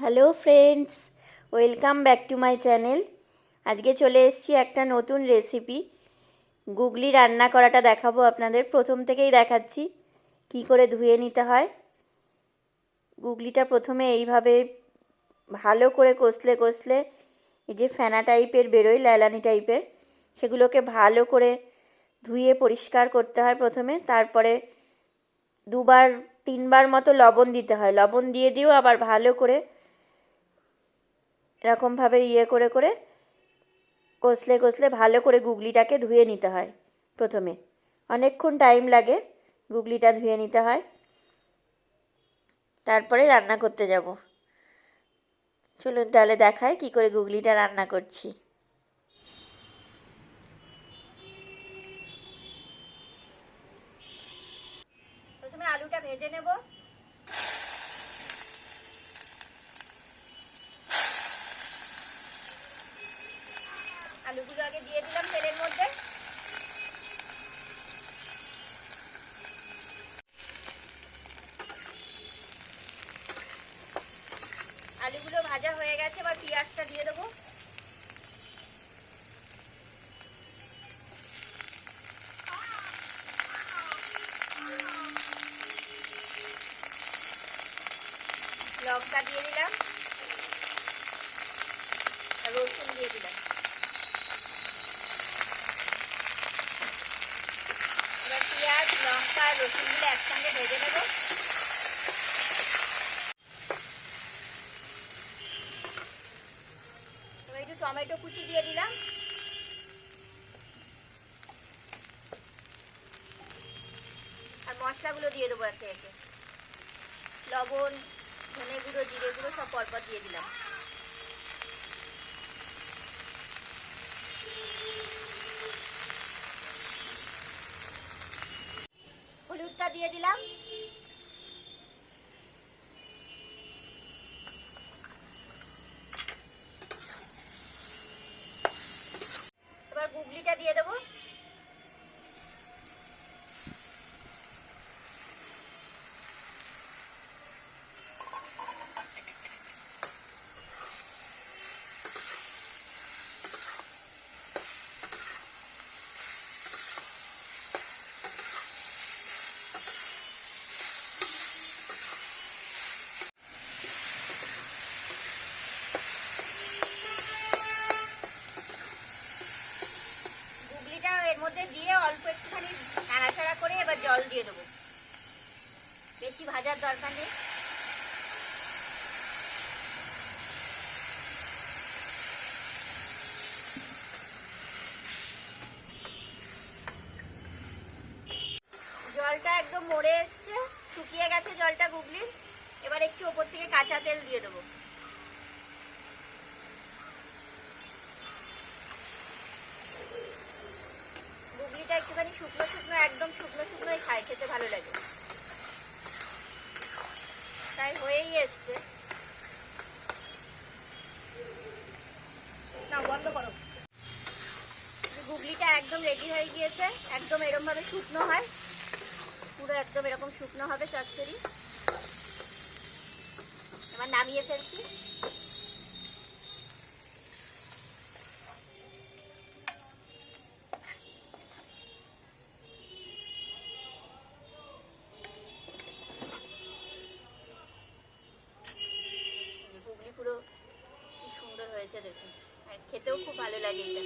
Hello friends welcome back to my channel আজকে চলে এসেছি একটা নতুন রেসিপি গুগলি রান্না করাটা দেখাবো আপনাদের। প্রথম থেকেই দেখাচ্ছি কি করে ধুয়ে নিতে হয়। গুগলিটা প্রথমে এইভাবে ভালো করে কষলে কষলে এই যে ফেনা টাইপের বেরোয়, ল্যালানি টাইপের, সেগুলোকে ভালো করে ধুয়ে পরিষ্কার করতে হয় প্রথমে। তারপরে দুবার, তিনবার মতো লবণ দিতে হয়। লবণ দিয়ে দিয়েও আবার ভালো করে এরকমভাবে ইয়ে করে করে কষলে কষলে ভালো করে গুগলিটাকে ধুয়ে নিতে হয় প্রথমে। অনেকক্ষণ টাইম লাগে গুগলিটা ধুয়ে নিতে হয়। তারপরে রান্না করতে যাব। চলুন তাহলে দেখায় কি করে গুগলিটা রান্না করছি। প্রথমে আলুটা ভেজে নেব। আলুগুলো আগে দিয়ে দিলাম তেলের মধ্যে। আলুগুলো ভাজা হয়ে গেছে, এবার পেঁয়াজটা দিয়ে দেবো। লঙ্কা দিয়ে দিলাম। রসুন দিয়ে দিলাম এবার পেঁয়াজ লঙ্কা আর রসুনগুলো একসঙ্গে ভেজে নেব। একটু টমেটো কুচি দিয়ে দিলাম। আর মশলাগুলো দিয়ে দেবো একে একে। লবণ, ধনে গুঁড়ো, জিরে গুঁড়ো সব পরপর দিয়ে দিলাম। দিয়ে দিলাম। এবার গুগলিটা দিয়ে দেবো গুগলিটা এর মধ্যে দিয়ে অল্প একটুখানি নাড়াচাড়া করে এবার জল দিয়ে দেবো। বেশি ভাজার দরকার নেই। জলটা একদম মরে এসছে, শুকিয়ে গেছে জলটা গুগলির। এবার একটু ওপর থেকে কাঁচা তেল দিয়ে দেবো গুগলিটা একটুখানি শুকনো শুকনো একদম শুকনো শুকনোই খায় খেতে ভালো লাগে তাই হয়েই এসছে না বন্ধ করো গুগলিটা একদম রেডি হয়ে গিয়েছে। একদম এরকম ভাবে শুকনো হয়। পুরো একদম এরকম শুকনো হবে চচ্চড়ি। এবার নামিয়ে ফেলছি। পুরো কি সুন্দর হয়েছে দেখুন। খেতেও খুব ভালো লাগে এটা।